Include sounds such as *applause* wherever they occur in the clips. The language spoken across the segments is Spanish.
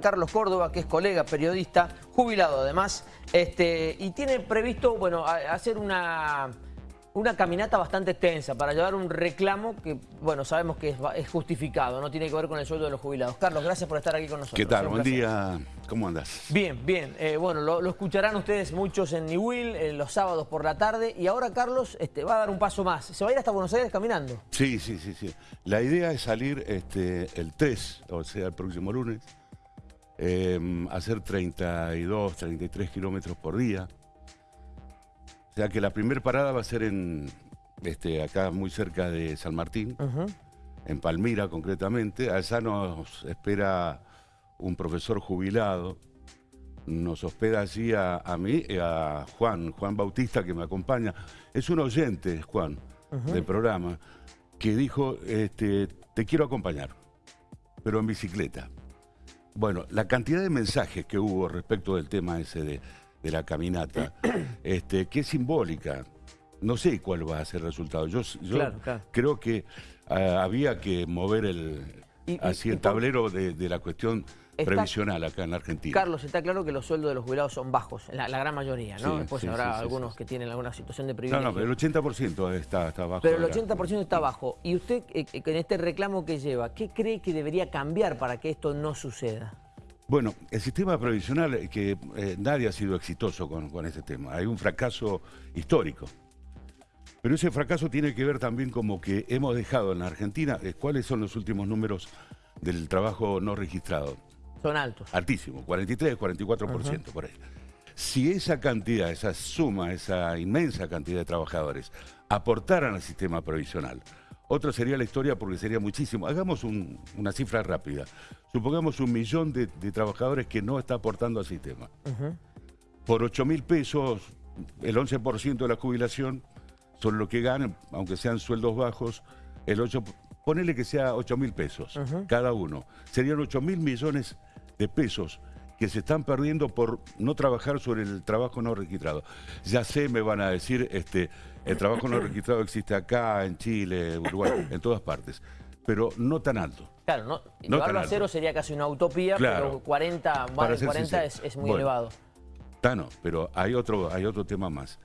Carlos Córdoba, que es colega, periodista, jubilado además, este, y tiene previsto, bueno, a- hacer una, una caminata bastante extensa para llevar un reclamo que, bueno, sabemos que es, justificado, no tiene que ver con el sueldo de los jubilados. Carlos, gracias por estar aquí con nosotros. ¿Qué tal? Buen día. ¿Cómo andas? Bien, bien. Eh, bueno, lo, lo escucharán ustedes muchos en Niwil, eh, los sábados por la tarde, y ahora Carlos este, va a dar un paso más. Se va a ir hasta Buenos Aires caminando. Sí, sí, sí, sí. La idea es salir este, el 3, o sea, el próximo lunes, eh, hacer 32, 33 kilómetros por día. O sea que la primera parada va a ser en, este, acá muy cerca de San Martín, en Palmira concretamente. Allá nos espera un profesor jubilado. Nos hospeda allí a, a mí y a Juan, Juan Bautista, que me acompaña. Es un oyente, Juan, del programa, que dijo, este, te quiero acompañar, pero en bicicleta. Bueno, la cantidad de mensajes que hubo respecto del tema ese de, de la caminata, *clears throat* este, que es simbólica, no sé cuál va a ser el resultado. Yo, yo Claro, claro. creo que ah, había que mover el, Y- y el tablero de, de la cuestión Está- previsional acá en la Argentina. Carlos, está claro que los sueldos de los jubilados son bajos, la, la gran mayoría, ¿no? Sí, Después sí, habrá sí, algunos que tienen alguna situación de no, privilegio. no, pero el 80% está, está bajo. Pero el de la- 80% está bajo. ¿Y usted, eh, eh, con este reclamo que lleva, qué cree que debería cambiar para que esto no suceda? Bueno, el sistema previsional, eh, que eh, nadie ha sido exitoso con, con ese tema. Hay un fracaso histórico. Pero ese fracaso tiene que ver también como que hemos dejado en la Argentina, eh, ¿cuáles son los últimos números del trabajo no registrado? Son altos. Altísimo, 43, 44% por ahí. Si esa cantidad, esa suma, esa inmensa cantidad de trabajadores aportaran al sistema provisional, otra sería la historia porque sería muchísimo. Hagamos un- una cifra rápida. Supongamos un millón de, de trabajadores que no está aportando al sistema. Por 8 mil pesos, el 11% de la jubilación son lo que ganan, aunque sean sueldos bajos, el 8, ponele que sea 8 mil pesos cada uno. Serían 8 mil millones de pesos que se están perdiendo por no trabajar sobre el trabajo no registrado. Ya sé, me van a decir, este, el trabajo no *coughs* registrado existe acá, en Chile, Uruguay, en todas partes, pero no tan alto. Claro, no, No llevarlo a cero sería casi una utopía, Claro. pero 40, más de ser 40 es, muy Bueno. elevado. Tano, pero hay otro, hay otro tema más.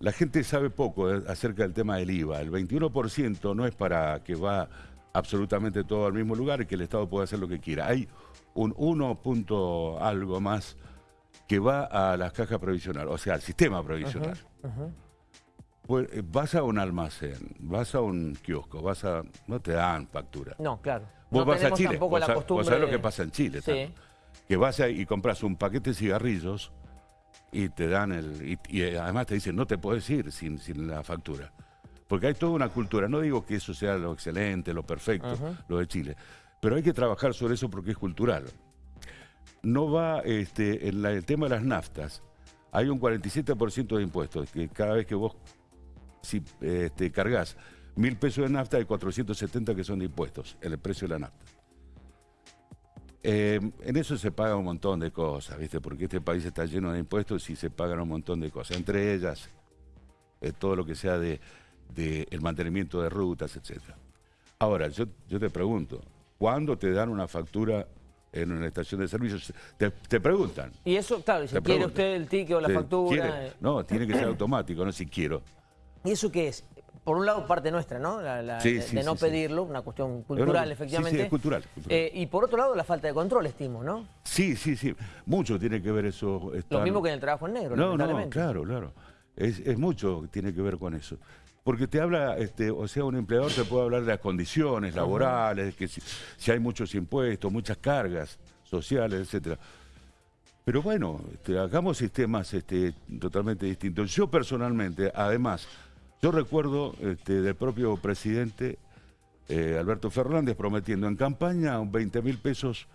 La gente sabe poco eh, acerca del tema del IVA. El 21% no es para que va absolutamente todo al mismo lugar y que el Estado pueda hacer lo que quiera. Hay un 1 punto algo más que va a las cajas provisionales, o sea, al sistema provisional. Pues, eh, vas a un almacén, vas a un kiosco, vas a... no te dan factura. No, claro. Vos no vas a Chile, vos, la sabés lo que pasa en Chile. Sí. Que vas a- y compras un paquete de cigarrillos y te dan el... Y, y además te dicen, no te puedes ir sin, sin la factura. Porque hay toda una cultura. No digo que eso sea lo excelente, lo perfecto, lo de Chile. Pero hay que trabajar sobre eso porque es cultural. No va, este, en el tema de las naftas, hay un 47% de impuestos, que cada vez que vos si este, cargas mil pesos de nafta, hay 470 que son de impuestos, el precio de la nafta. Eh, en eso se paga un montón de cosas, ¿viste? Porque este país está lleno de impuestos y se pagan un montón de cosas. Entre ellas, eh, todo lo que sea de, de el mantenimiento de rutas, etc. Ahora, yo, yo te pregunto, ¿cuándo te dan una factura en una estación de servicios? Te, te preguntan. Y eso, claro, Te quiere preguntan. usted el ticket o la factura... ¿quiere? eh, No, tiene que ser automático, no si quiero. ¿Y eso qué es? Por un lado, parte nuestra, ¿no? La- la- Sí, de, sí, de sí, no sí. pedirlo, una cuestión cultural, efectivamente. sí, es cultural, cultural. Eh, y por otro lado, la falta de control, estimo, ¿no? Sí, sí, sí. Mucho tiene que ver eso. Lo mismo que en el trabajo en negro, No, no, claro, claro. Es, es mucho que tiene que ver con eso. Porque te habla, este, o sea, un empleador te puede hablar de las condiciones laborales, que si, si hay muchos impuestos, muchas cargas sociales, etcétera. Pero bueno, este, hagamos sistemas este, totalmente distintos. Yo personalmente, además, yo recuerdo este, del propio presidente eh, Alberto Fernández prometiendo en campaña un 20 mil pesos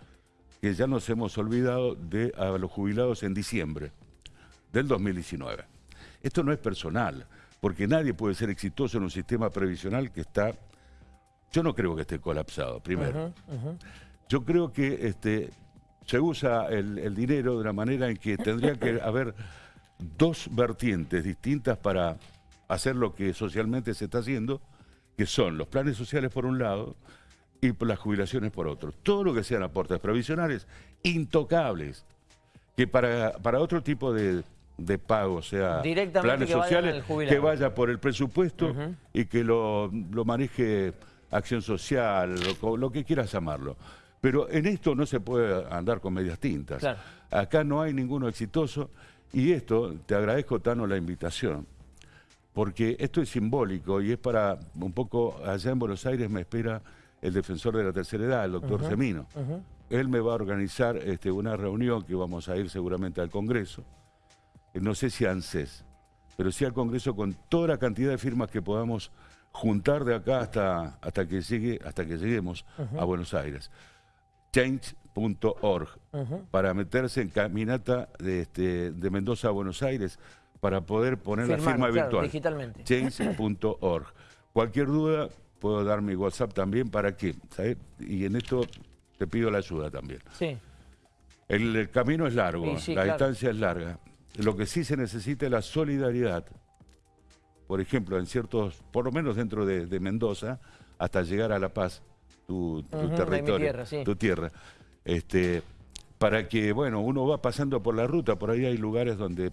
que ya nos hemos olvidado de a los jubilados en diciembre del 2019. Esto no es personal, porque nadie puede ser exitoso en un sistema previsional que está, yo no creo que esté colapsado, primero. Yo creo que este, se usa el, el dinero de una manera en que tendría que *coughs* haber dos vertientes distintas para hacer lo que socialmente se está haciendo, que son los planes sociales por un lado y las jubilaciones por otro. Todo lo que sean aportes provisionales, intocables, que para, para otro tipo de, de pago, sea Directamente planes que sociales, que vaya por el presupuesto y que lo, lo maneje acción social, lo, lo que quieras llamarlo. Pero en esto no se puede andar con medias tintas. Claro. Acá no hay ninguno exitoso y esto, te agradezco Tano la invitación, porque esto es simbólico y es para un poco, allá en Buenos Aires me espera el defensor de la tercera edad, el doctor Semino. Él me va a organizar este, una reunión que vamos a ir seguramente al Congreso, no sé si a ANSES, pero sí al Congreso con toda la cantidad de firmas que podamos juntar de acá hasta, hasta, que, llegue, hasta que lleguemos a Buenos Aires. Change.org para meterse en caminata de, este, de Mendoza a Buenos Aires para poder poner la firma claro, virtual. digitalmente. Change.org. Cualquier duda puedo dar mi WhatsApp también para que, ¿sabes? Y en esto te pido la ayuda también. Sí. El, el camino es largo, Sí, sí, la claro. distancia es larga. Lo que sí se necesita es la solidaridad. Por ejemplo, en ciertos, por lo menos dentro de, de Mendoza, hasta llegar a La Paz, tu, territorio, tierra, sí. tu tierra. Este, para que, bueno, uno va pasando por la ruta, por ahí hay lugares donde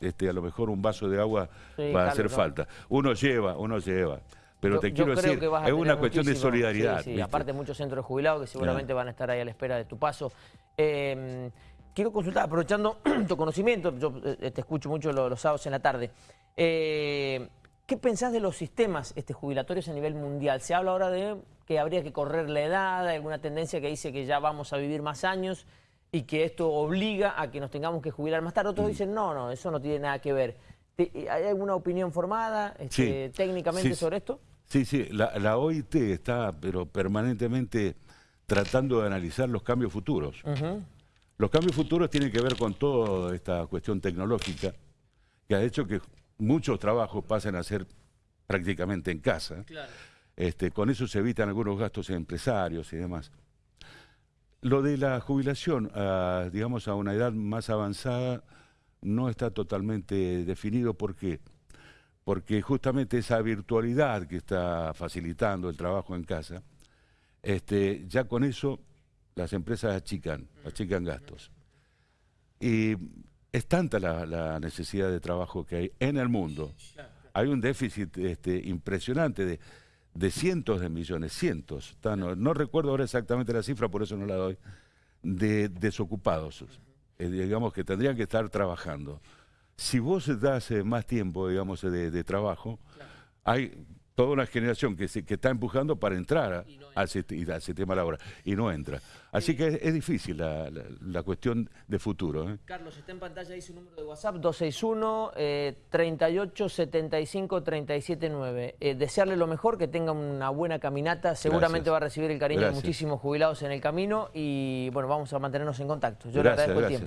este, a lo mejor un vaso de agua Sí, va a hacer falta. Uno lleva, uno lleva. Pero Yo- te quiero decir, es una cuestión de solidaridad. Sí, aparte muchos centros de jubilados que seguramente van a estar ahí a la espera de tu paso. Eh, quiero consultar, aprovechando *clears throat* tu conocimiento, yo eh, te escucho mucho lo- los, sábados en la tarde. Eh, ¿Qué pensás de los sistemas este, jubilatorios a nivel mundial? Se habla ahora de que habría que correr la edad, hay alguna tendencia que dice que ya vamos a vivir más años y que esto obliga a que nos tengamos que jubilar más tarde. Otros Mm. dicen, no, no, eso no tiene nada que ver. Te- ¿Hay alguna opinión formada este, Sí. técnicamente Sí, sobre esto? Sí, sí, la, la OIT está pero permanentemente tratando de analizar los cambios futuros. Los cambios futuros tienen que ver con toda esta cuestión tecnológica que ha hecho que muchos trabajos pasen a ser prácticamente en casa. Este, con eso se evitan algunos gastos empresarios y demás. Lo de la jubilación, a, digamos, a una edad más avanzada, no está totalmente definido. ¿Por qué? Porque justamente esa virtualidad que está facilitando el trabajo en casa, este, ya con eso las empresas achican, achican gastos. Y es tanta la, la necesidad de trabajo que hay en el mundo. Hay un déficit este, impresionante de, de cientos de millones, cientos, no, no recuerdo ahora exactamente la cifra, por eso no la doy, de desocupados, eh, digamos que tendrían que estar trabajando. Si vos das eh, más tiempo, digamos, de, de trabajo, hay toda una generación que, se, que está empujando para entrar a- al, sist- al sistema laboral y no entra. Así que es, es difícil la, la- la cuestión de futuro. ¿eh? Carlos, está en pantalla ahí su número de WhatsApp, 261 eh, 38 75 379. Eh, desearle lo mejor, que tenga una buena caminata. Seguramente Gracias. va a recibir el cariño de muchísimos jubilados en el camino y bueno, vamos a mantenernos en contacto. Yo le Gracias, agradezco el tiempo.